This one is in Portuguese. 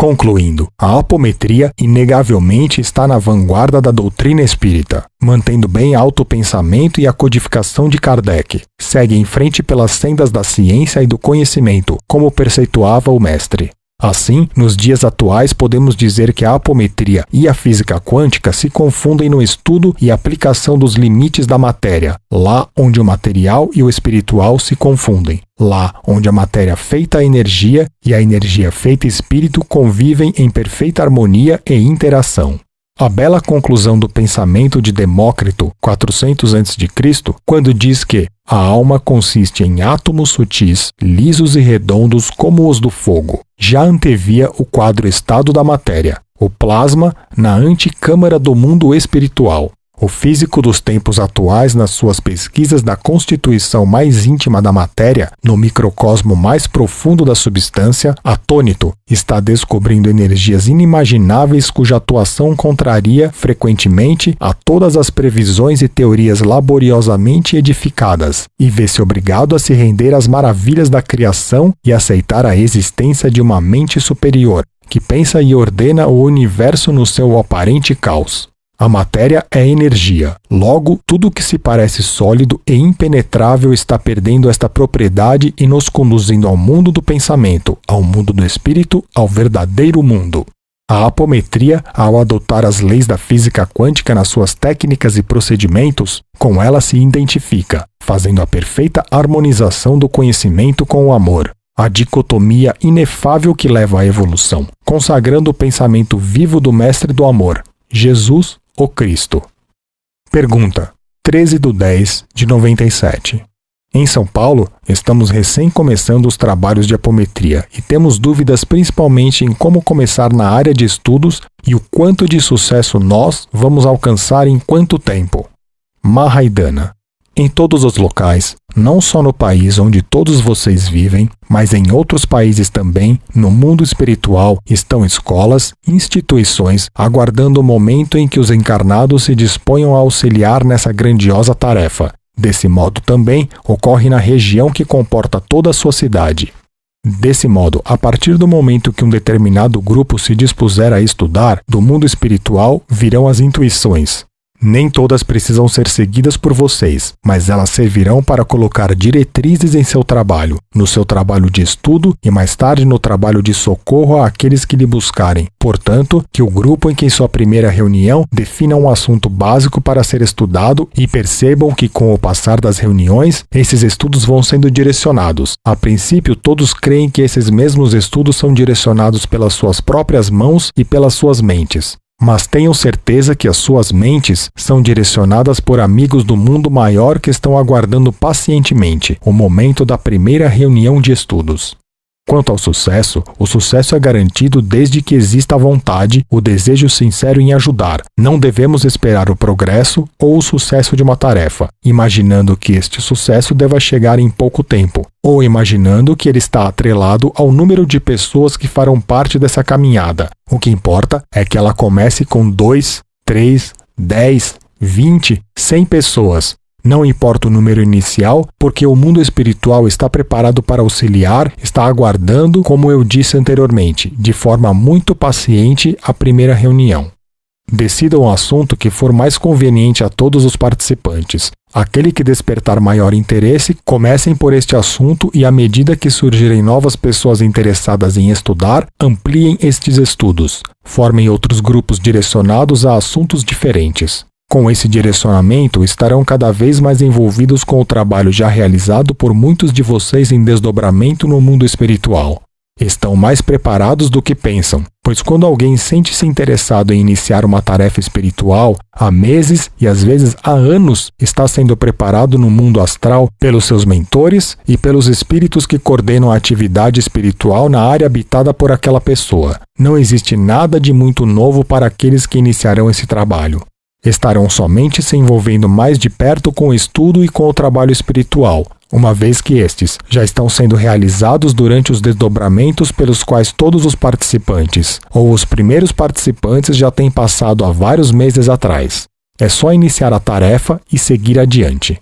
Concluindo, a apometria inegavelmente está na vanguarda da doutrina espírita, mantendo bem alto o pensamento e a codificação de Kardec. Segue em frente pelas sendas da ciência e do conhecimento, como perceituava o mestre. Assim, nos dias atuais, podemos dizer que a apometria e a física quântica se confundem no estudo e aplicação dos limites da matéria, lá onde o material e o espiritual se confundem, lá onde a matéria feita energia e a energia feita espírito convivem em perfeita harmonia e interação. A bela conclusão do pensamento de Demócrito, 400 a.C., quando diz que a alma consiste em átomos sutis, lisos e redondos como os do fogo, já antevia o quadro estado da matéria, o plasma na anticâmara do mundo espiritual, o físico dos tempos atuais, nas suas pesquisas da constituição mais íntima da matéria, no microcosmo mais profundo da substância, atônito, está descobrindo energias inimagináveis cuja atuação contraria frequentemente a todas as previsões e teorias laboriosamente edificadas, e vê-se obrigado a se render às maravilhas da criação e aceitar a existência de uma mente superior, que pensa e ordena o universo no seu aparente caos. A matéria é energia. Logo, tudo que se parece sólido e impenetrável está perdendo esta propriedade e nos conduzindo ao mundo do pensamento, ao mundo do espírito, ao verdadeiro mundo. A apometria, ao adotar as leis da física quântica nas suas técnicas e procedimentos, com ela se identifica, fazendo a perfeita harmonização do conhecimento com o amor, a dicotomia inefável que leva à evolução, consagrando o pensamento vivo do Mestre do Amor, Jesus, o Cristo. Pergunta: 13 de 10 de 97. Em São Paulo, estamos recém começando os trabalhos de apometria e temos dúvidas principalmente em como começar na área de estudos e o quanto de sucesso nós vamos alcançar em quanto tempo. Mahaidana em todos os locais, não só no país onde todos vocês vivem, mas em outros países também, no mundo espiritual, estão escolas, instituições, aguardando o momento em que os encarnados se disponham a auxiliar nessa grandiosa tarefa. Desse modo também ocorre na região que comporta toda a sua cidade. Desse modo, a partir do momento que um determinado grupo se dispuser a estudar, do mundo espiritual virão as intuições, nem todas precisam ser seguidas por vocês, mas elas servirão para colocar diretrizes em seu trabalho, no seu trabalho de estudo e mais tarde no trabalho de socorro àqueles que lhe buscarem. Portanto, que o grupo em que sua primeira reunião defina um assunto básico para ser estudado e percebam que com o passar das reuniões, esses estudos vão sendo direcionados. A princípio, todos creem que esses mesmos estudos são direcionados pelas suas próprias mãos e pelas suas mentes mas tenham certeza que as suas mentes são direcionadas por amigos do mundo maior que estão aguardando pacientemente o momento da primeira reunião de estudos. Quanto ao sucesso, o sucesso é garantido desde que exista a vontade, o desejo sincero em ajudar. Não devemos esperar o progresso ou o sucesso de uma tarefa, imaginando que este sucesso deva chegar em pouco tempo, ou imaginando que ele está atrelado ao número de pessoas que farão parte dessa caminhada. O que importa é que ela comece com 2, 3, 10, 20, 100 pessoas, não importa o número inicial, porque o mundo espiritual está preparado para auxiliar, está aguardando, como eu disse anteriormente, de forma muito paciente a primeira reunião. Decidam o assunto que for mais conveniente a todos os participantes. Aquele que despertar maior interesse, comecem por este assunto e, à medida que surgirem novas pessoas interessadas em estudar, ampliem estes estudos. Formem outros grupos direcionados a assuntos diferentes. Com esse direcionamento, estarão cada vez mais envolvidos com o trabalho já realizado por muitos de vocês em desdobramento no mundo espiritual. Estão mais preparados do que pensam, pois quando alguém sente-se interessado em iniciar uma tarefa espiritual, há meses e às vezes há anos está sendo preparado no mundo astral pelos seus mentores e pelos espíritos que coordenam a atividade espiritual na área habitada por aquela pessoa. Não existe nada de muito novo para aqueles que iniciarão esse trabalho estarão somente se envolvendo mais de perto com o estudo e com o trabalho espiritual, uma vez que estes já estão sendo realizados durante os desdobramentos pelos quais todos os participantes, ou os primeiros participantes já têm passado há vários meses atrás. É só iniciar a tarefa e seguir adiante.